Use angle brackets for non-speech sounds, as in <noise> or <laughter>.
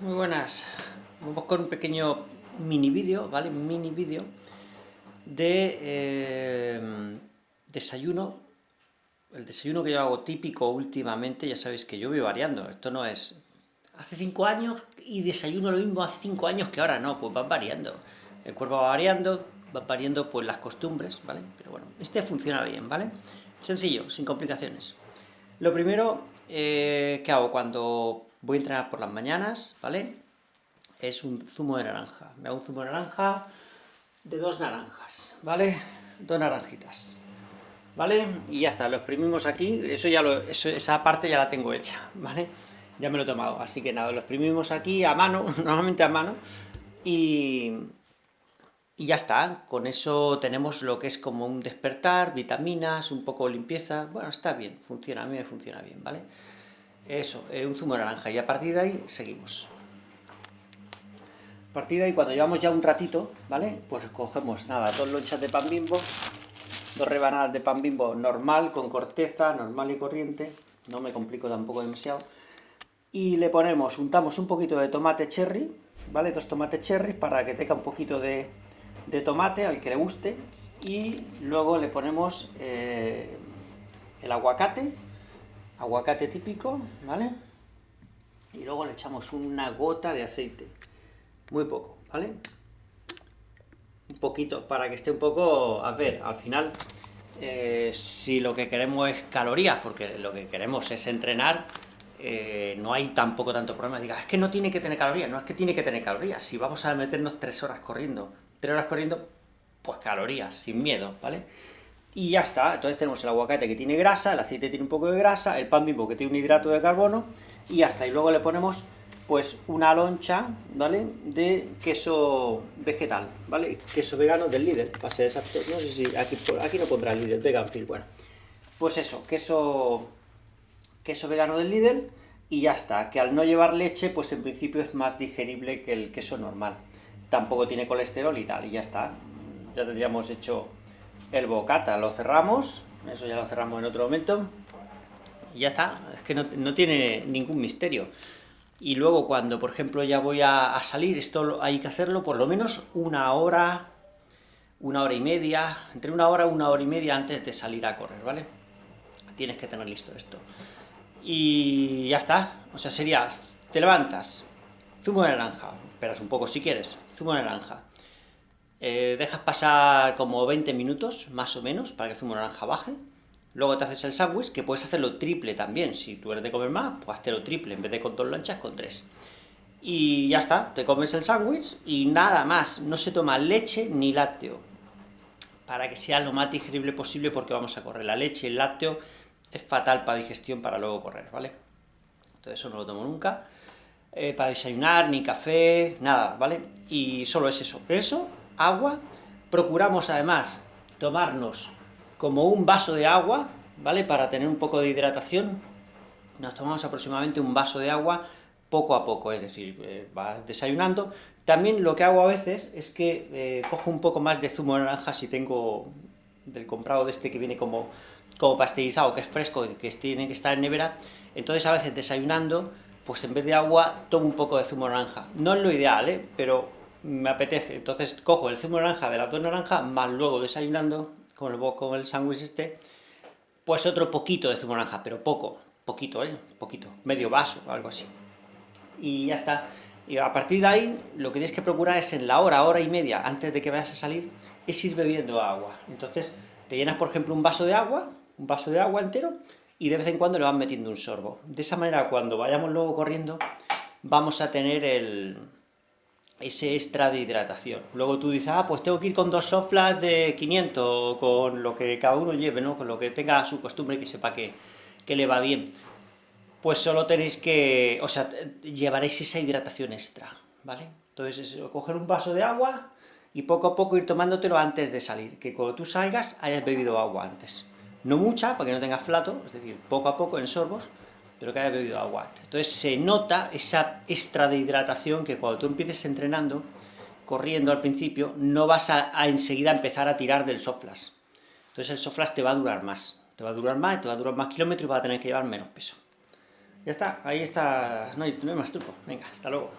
Muy buenas. Vamos con un pequeño mini vídeo, ¿vale? Mini vídeo de eh, desayuno. El desayuno que yo hago típico últimamente, ya sabéis que yo voy variando. Esto no es hace cinco años y desayuno lo mismo hace cinco años que ahora, no, pues van variando. El cuerpo va variando, van variando pues las costumbres, ¿vale? Pero bueno, este funciona bien, ¿vale? Sencillo, sin complicaciones. Lo primero eh, que hago cuando voy a entrenar por las mañanas, ¿vale? Es un zumo de naranja. Me hago un zumo de naranja de dos naranjas, ¿vale? Dos naranjitas, ¿vale? Y ya está, lo exprimimos aquí, eso ya lo, esa parte ya la tengo hecha, ¿vale? Ya me lo he tomado, así que nada, lo exprimimos aquí a mano, <laughs> normalmente a mano, y, y ya está, con eso tenemos lo que es como un despertar, vitaminas, un poco limpieza, bueno, está bien, funciona, a mí me funciona bien, ¿vale? Eso, eh, un zumo naranja, y a partir de ahí seguimos. A partir de ahí, cuando llevamos ya un ratito, ¿vale? Pues cogemos, nada, dos lonchas de pan bimbo, dos rebanadas de pan bimbo normal, con corteza, normal y corriente, no me complico tampoco demasiado, y le ponemos, untamos un poquito de tomate cherry, ¿vale? Dos tomates cherry para que tenga un poquito de, tomate, al que le guste, y luego le ponemos eh, el aguacate, aguacate típico, ¿vale? Y luego le echamos una gota de aceite, muy poco, ¿vale? Un poquito, para que esté un poco, a ver, al final, eh, si lo que queremos es calorías, porque lo que queremos es entrenar, eh, no hay tampoco tanto problema. Diga, es que no tiene que tener calorías, no es que tiene que tener calorías. Si vamos a meternos tres horas corriendo, tres horas corriendo, pues calorías, sin miedo, ¿vale? y ya está, entonces tenemos el aguacate que tiene grasa, el aceite tiene un poco de grasa, el pan bimbo que tiene un hidrato de carbono, y hasta y luego le ponemos pues una loncha, ¿vale?, de queso vegetal, ¿vale?, queso vegano del líder, para ser exacto, no sé si aquí, aquí no pondrá el líder, vegan feel, bueno, pues eso, queso, queso vegano del líder, y ya está, que al no llevar leche, pues en principio es más digerible que el queso normal, tampoco tiene colesterol y tal, y ya está, ya tendríamos hecho el bocata lo cerramos, eso ya lo cerramos en otro momento, y ya está, es que no, tiene ningún misterio. Y luego cuando, por ejemplo, ya voy a, salir, esto hay que hacerlo por lo menos una hora, una hora y media, entre una hora y una hora y media antes de salir a correr, ¿vale? Tienes que tener listo esto. Y ya está, o sea, sería, te levantas, zumo de naranja, esperas un poco si quieres, zumo de naranja, eh, dejas pasar como 20 minutos, más o menos, para que el zumo de naranja baje, luego te haces el sándwich, que puedes hacerlo triple también, si tú eres de comer más, pues hazlo triple, en vez de con dos lanchas, con tres. Y ya está, te comes el sándwich y nada más, no se toma leche ni lácteo, para que sea lo más digerible posible porque vamos a correr. La leche el lácteo es fatal para digestión para luego correr, ¿vale? Entonces eso no lo tomo nunca. Eh, para desayunar, ni café, nada, ¿vale? Y solo es eso. Eso agua, procuramos además tomarnos como un vaso de agua, ¿vale?, para tener un poco de hidratación, nos tomamos aproximadamente un vaso de agua poco a poco, es decir, eh, desayunando. También lo que hago a veces es que eh, cojo un poco más de zumo de naranja si tengo del comprado de este que viene como, como que es fresco, que tiene que estar en nevera, entonces a veces desayunando, pues en vez de agua tomo un poco de zumo naranja. No es lo ideal, ¿eh? pero me apetece, entonces cojo el zumo naranja de la dos naranja, más luego desayunando, con el, con el sándwich este, pues otro poquito de zumo naranja, pero poco, poquito, ¿eh? Poquito, medio vaso, algo así. Y ya está. Y a partir de ahí, lo que tienes que procurar es en la hora, hora y media, antes de que vayas a salir, es ir bebiendo agua. Entonces, te llenas, por ejemplo, un vaso de agua, un vaso de agua entero, y de vez en cuando le vas metiendo un sorbo. De esa manera, cuando vayamos luego corriendo, vamos a tener el, ese extra de hidratación. Luego tú dices, ah, pues tengo que ir con dos soflas de 500, con lo que cada uno lleve, ¿no? Con lo que tenga su costumbre y que sepa que, que le va bien. Pues solo tenéis que, o sea, llevaréis esa hidratación extra, ¿vale? Entonces, es coger un vaso de agua y poco a poco ir tomándotelo antes de salir, que cuando tú salgas hayas bebido agua antes. No mucha, para que no tengas flato, es decir, poco a poco en sorbos, pero que haya bebido agua Entonces se nota esa extra de hidratación que cuando tú empieces entrenando, corriendo al principio, no vas a, enseguida empezar a tirar del soflas. Entonces el soflas te va a durar más, te va a durar más, te va a durar más kilómetros y vas a tener que llevar menos peso. Ya está, ahí está, no hay, no hay más truco. Venga, hasta luego.